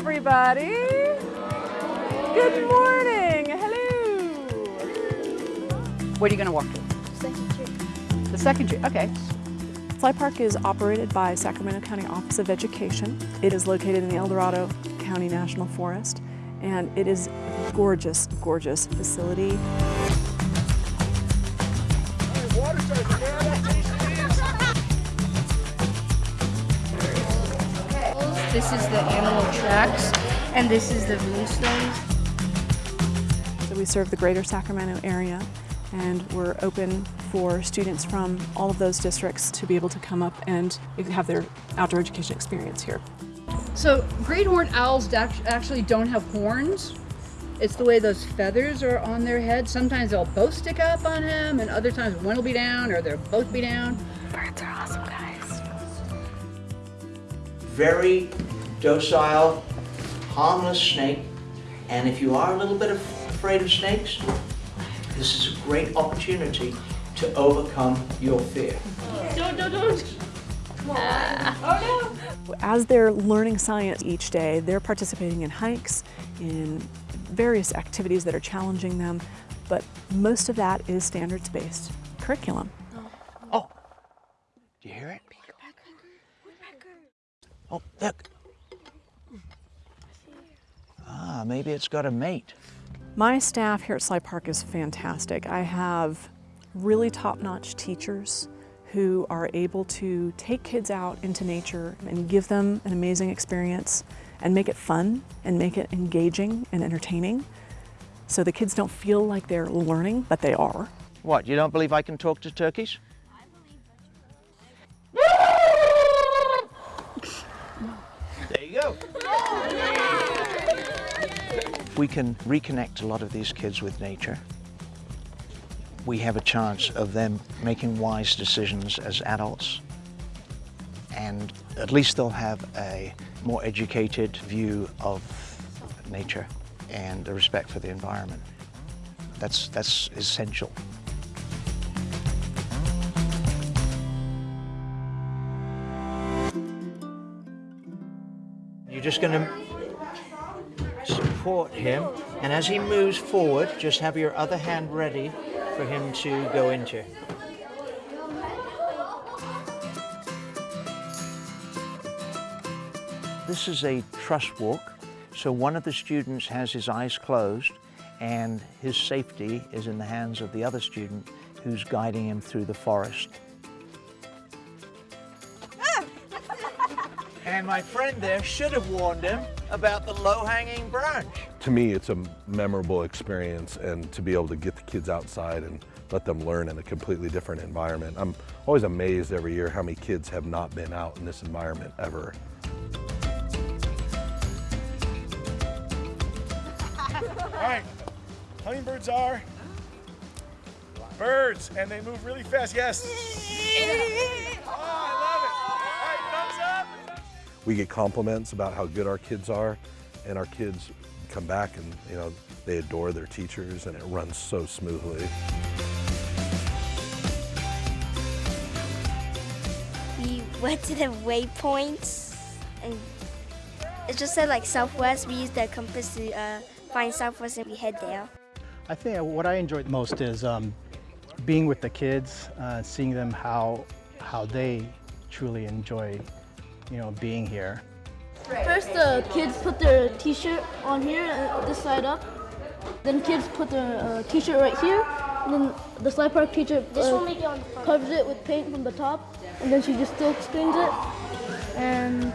everybody. Good morning. Hello. What are you going to walk to? Second tree. The second tree. Okay. Sly Park is operated by Sacramento County Office of Education. It is located in the El Dorado County National Forest, and it is a gorgeous, gorgeous facility. This is the animal tracks, and this is the moonstones. So we serve the greater Sacramento area, and we're open for students from all of those districts to be able to come up and have their outdoor education experience here. So great horned owls actually don't have horns. It's the way those feathers are on their head. Sometimes they'll both stick up on him, and other times one will be down, or they'll both be down. Birds are very docile, harmless snake. And if you are a little bit afraid of snakes, this is a great opportunity to overcome your fear. Don't, don't, don't. Uh, oh no. As they're learning science each day, they're participating in hikes, in various activities that are challenging them, but most of that is standards-based curriculum. Oh, do you hear it? Oh, look. Ah, maybe it's got a mate. My staff here at Sly Park is fantastic. I have really top-notch teachers who are able to take kids out into nature and give them an amazing experience and make it fun and make it engaging and entertaining so the kids don't feel like they're learning, but they are. What, you don't believe I can talk to turkeys? There you go. We can reconnect a lot of these kids with nature. We have a chance of them making wise decisions as adults. And at least they'll have a more educated view of nature and a respect for the environment. That's, that's essential. You're just going to support him, and as he moves forward, just have your other hand ready for him to go into. This is a trust walk, so one of the students has his eyes closed and his safety is in the hands of the other student who's guiding him through the forest. And my friend there should have warned him about the low-hanging branch. To me, it's a memorable experience and to be able to get the kids outside and let them learn in a completely different environment. I'm always amazed every year how many kids have not been out in this environment ever. All right, hummingbirds are birds, and they move really fast. Yes. Oh, I love it. All right, thumbs up. We get compliments about how good our kids are, and our kids come back and you know they adore their teachers, and it runs so smoothly. We went to the waypoints, and it just said like southwest. We used the compass to uh, find southwest, and we head there. I think what I enjoyed most is um, being with the kids, uh, seeing them how how they truly enjoy, you know, being here. First, the kids put their T-shirt on here, uh, this side up. Then kids put their uh, T-shirt right here. And then the Sly Park teacher uh, covers it with paint from the top, and then she just silk screens it. And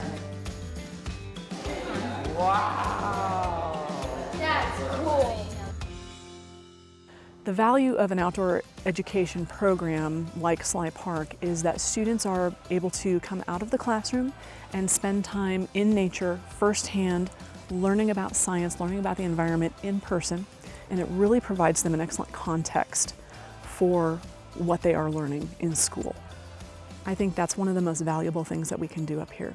The value of an outdoor education program like Sly Park is that students are able to come out of the classroom and spend time in nature firsthand, learning about science, learning about the environment in person, and it really provides them an excellent context for what they are learning in school. I think that's one of the most valuable things that we can do up here.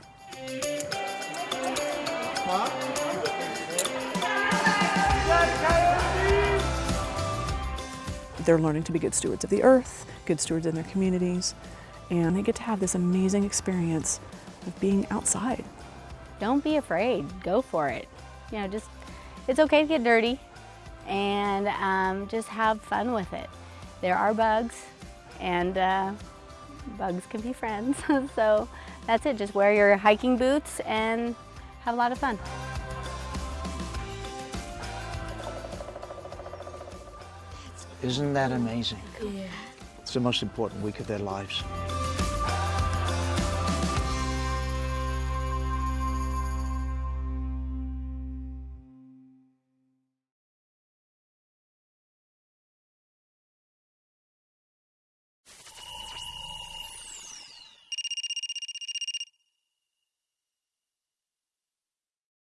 They're learning to be good stewards of the earth, good stewards in their communities, and they get to have this amazing experience of being outside don't be afraid. Go for it. You know, just, it's okay to get dirty and um, just have fun with it. There are bugs and uh, bugs can be friends. so that's it. Just wear your hiking boots and have a lot of fun. Isn't that amazing? Yeah. It's the most important week of their lives.